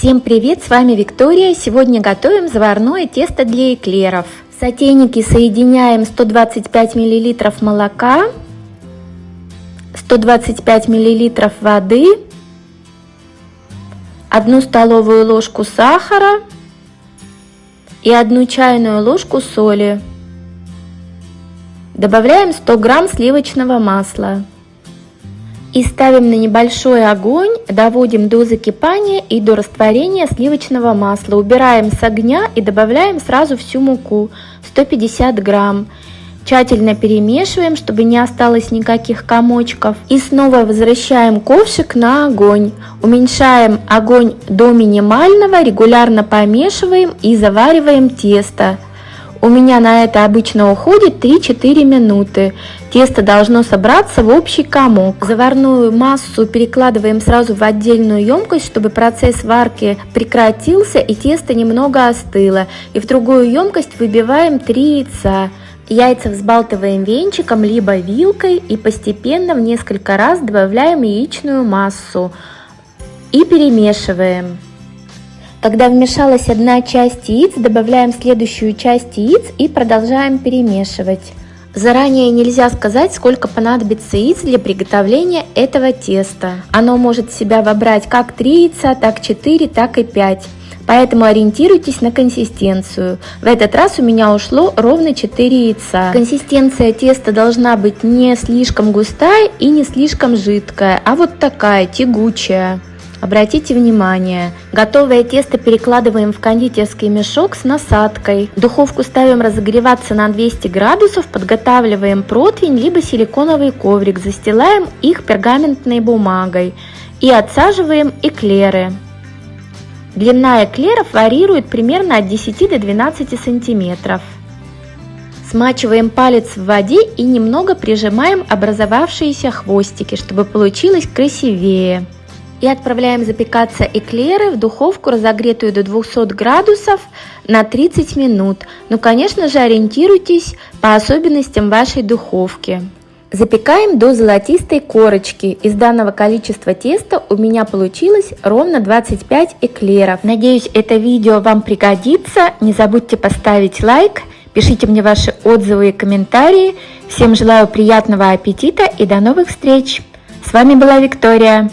Всем привет, с вами Виктория. Сегодня готовим заварное тесто для эклеров. В сотейнике соединяем 125 мл молока, 125 мл воды, 1 столовую ложку сахара и 1 чайную ложку соли. Добавляем 100 грамм сливочного масла. И ставим на небольшой огонь, доводим до закипания и до растворения сливочного масла. Убираем с огня и добавляем сразу всю муку, 150 грамм. Тщательно перемешиваем, чтобы не осталось никаких комочков. И снова возвращаем ковшик на огонь. Уменьшаем огонь до минимального, регулярно помешиваем и завариваем тесто. У меня на это обычно уходит 3-4 минуты. Тесто должно собраться в общий комок. Заварную массу перекладываем сразу в отдельную емкость, чтобы процесс варки прекратился и тесто немного остыло. И в другую емкость выбиваем 3 яйца. Яйца взбалтываем венчиком либо вилкой и постепенно в несколько раз добавляем яичную массу и перемешиваем. Когда вмешалась одна часть яиц, добавляем следующую часть яиц и продолжаем перемешивать. Заранее нельзя сказать, сколько понадобится яиц для приготовления этого теста. Оно может в себя вобрать как 3 яйца, так 4, так и 5. Поэтому ориентируйтесь на консистенцию. В этот раз у меня ушло ровно 4 яйца. Консистенция теста должна быть не слишком густая и не слишком жидкая, а вот такая, тягучая. Обратите внимание, готовое тесто перекладываем в кондитерский мешок с насадкой. Духовку ставим разогреваться на 200 градусов, подготавливаем противень либо силиконовый коврик, застилаем их пергаментной бумагой и отсаживаем эклеры. Длина эклеров варьирует примерно от 10 до 12 сантиметров. Смачиваем палец в воде и немного прижимаем образовавшиеся хвостики, чтобы получилось красивее и отправляем запекаться эклеры в духовку, разогретую до 200 градусов на 30 минут. Ну, конечно же, ориентируйтесь по особенностям вашей духовки. Запекаем до золотистой корочки. Из данного количества теста у меня получилось ровно 25 эклеров. Надеюсь, это видео вам пригодится. Не забудьте поставить лайк, пишите мне ваши отзывы и комментарии. Всем желаю приятного аппетита и до новых встреч! С вами была Виктория.